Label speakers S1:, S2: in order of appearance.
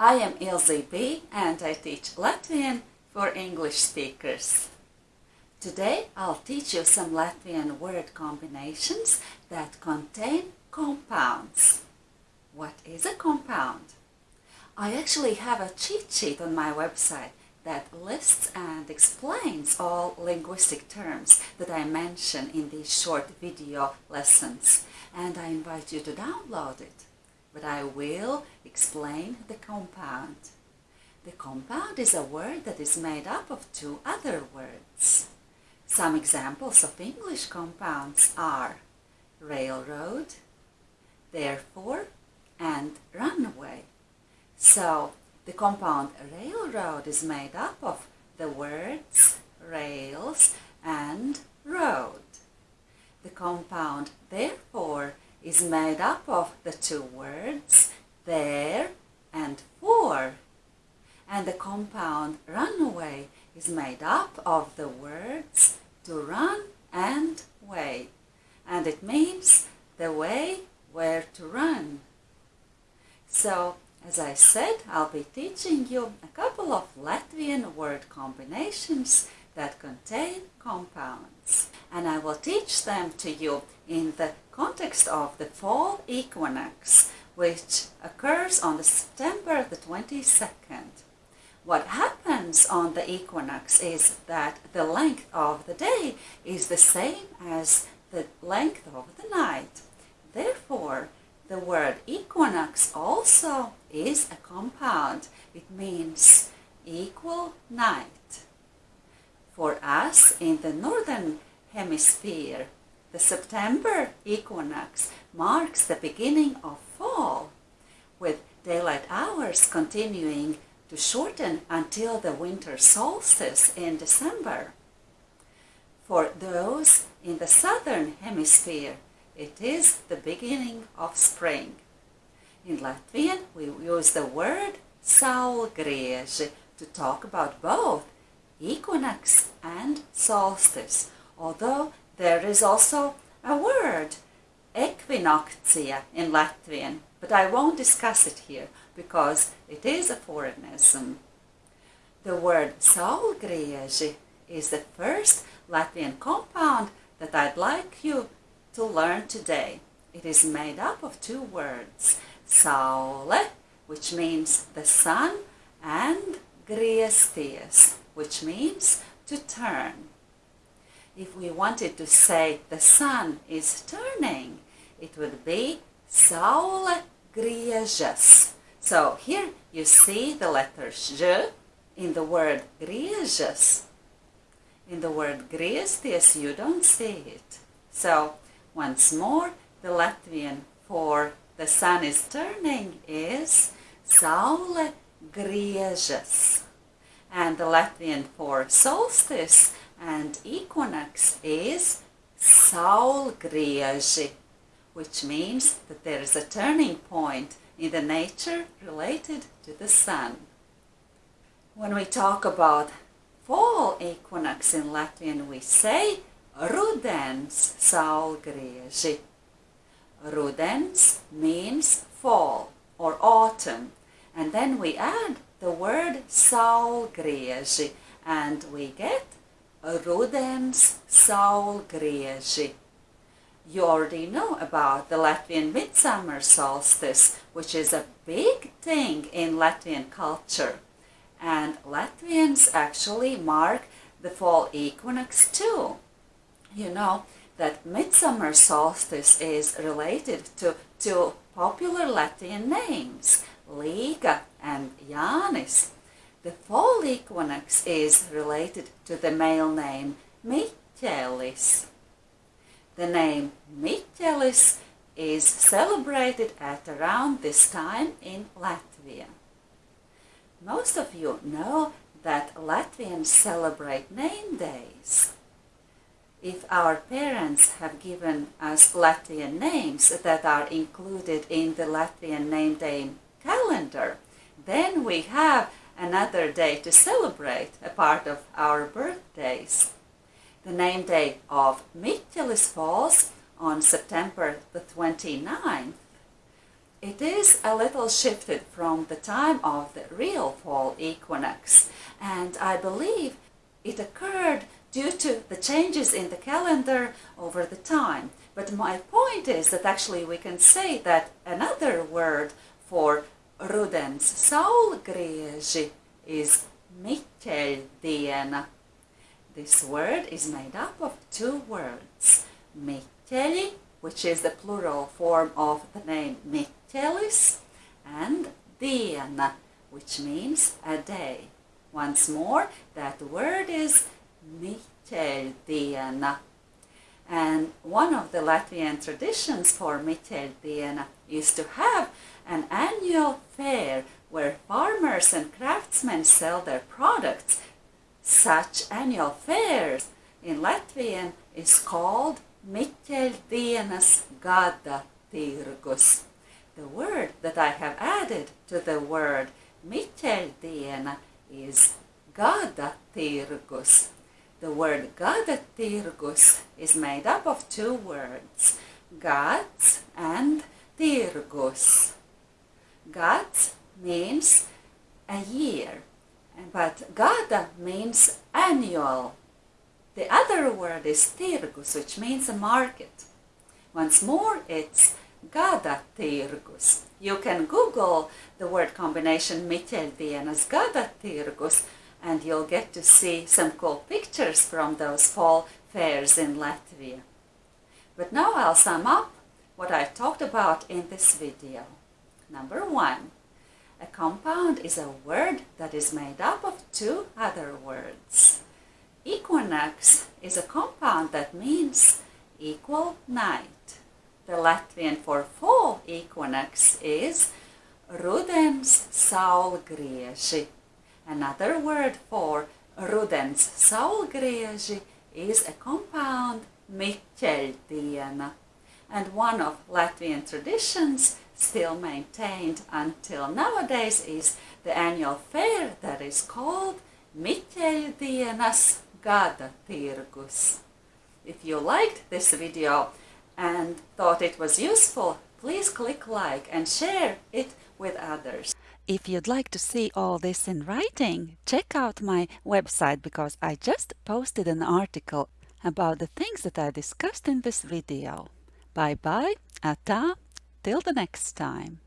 S1: I am Ilze B and I teach Latvian for English speakers. Today I'll teach you some Latvian word combinations that contain compounds. What is a compound? I actually have a cheat sheet on my website that lists and explains all linguistic terms that I mention in these short video lessons and I invite you to download it. But I will explain the compound. The compound is a word that is made up of two other words. Some examples of English compounds are railroad, therefore, and runaway. So, the compound railroad is made up of the words rails and road. The compound therefore is made up of the two words there and for. And the compound runaway is made up of the words to run and way. And it means the way where to run. So, as I said, I'll be teaching you a couple of Latvian word combinations that contain compounds. And I will teach them to you in the context of the fall equinox, which occurs on September the 22nd. What happens on the equinox is that the length of the day is the same as the length of the night. Therefore, the word equinox also is a compound. It means equal night. For us in the northern hemisphere, the September equinox marks the beginning of fall, with daylight hours continuing to shorten until the winter solstice in December. For those in the southern hemisphere, it is the beginning of spring. In Latvian, we use the word saulgrieži to talk about both equinox and solstice, although there is also a word, equinoctia, in Latvian, but I won't discuss it here because it is a foreignism. The word saulgrieži is the first Latvian compound that I'd like you to learn today. It is made up of two words, saule, which means the sun, and griezties, which means to turn. If we wanted to say the sun is turning, it would be saule griežas. So here you see the letter ž in the word griežas. In the word griezties you don't see it. So once more the Latvian for the sun is turning is saule griežas. And the Latvian for solstice and equinox is saulgrieži, which means that there is a turning point in the nature related to the sun. When we talk about fall equinox in Latvian, we say rudens saulgrieži. Rudens means fall or autumn, and then we add the word saulgrieži, and we get rudens saulgrieži. You already know about the Latvian midsummer solstice, which is a big thing in Latvian culture. And Latvians actually mark the fall equinox too. You know that midsummer solstice is related to two popular Latvian names, Līga and Jānis. The equinox is related to the male name Miķelis. The name Miķelis is celebrated at around this time in Latvia. Most of you know that Latvians celebrate name days. If our parents have given us Latvian names that are included in the Latvian name day calendar, then we have another day to celebrate a part of our birthdays. The name day of Miķelis falls on September the 29th. it is a little shifted from the time of the real fall equinox and I believe it occurred due to the changes in the calendar over the time. But my point is that actually we can say that another word for rudens saulgrieži is miķeļdiena. This word is made up of two words, miķeļi, which is the plural form of the name Miķelis, and diena, which means a day. Once more, that word is Miķeļdiena. And one of the Latvian traditions for Miķeļdiena is to have an annual fair where farmers and craftsmen sell their products. Such annual fairs in Latvian is called Miķeļdienas gada tirgus. The word that I have added to the word Miķeļdiena is gada tirgus. The word Gadatirgus is made up of two words, gads and tirgus. Gads means a year, but gada means annual. The other word is tirgus, which means a market. Once more, it's Gadatirgus. You can Google the word combination Miķeļdienas gada tirgus and you'll get to see some cool pictures from those fall fairs in Latvia. But now I'll sum up what I talked about in this video. Number one, a compound is a word that is made up of two other words. Equinox is a compound that means equal night. The Latvian for fall equinox is rudens saulgrieži. Another word for rudens saulgrieži is a compound miķeļdiena. And one of Latvian traditions still maintained until nowadays is the annual fair that is called Miķeļdienas gada tirgus. If you liked this video and thought it was useful, please click like and share it with others. If you'd like to see all this in writing, check out my website because I just posted an article about the things that I discussed in this video. Bye bye, ata, till the next time.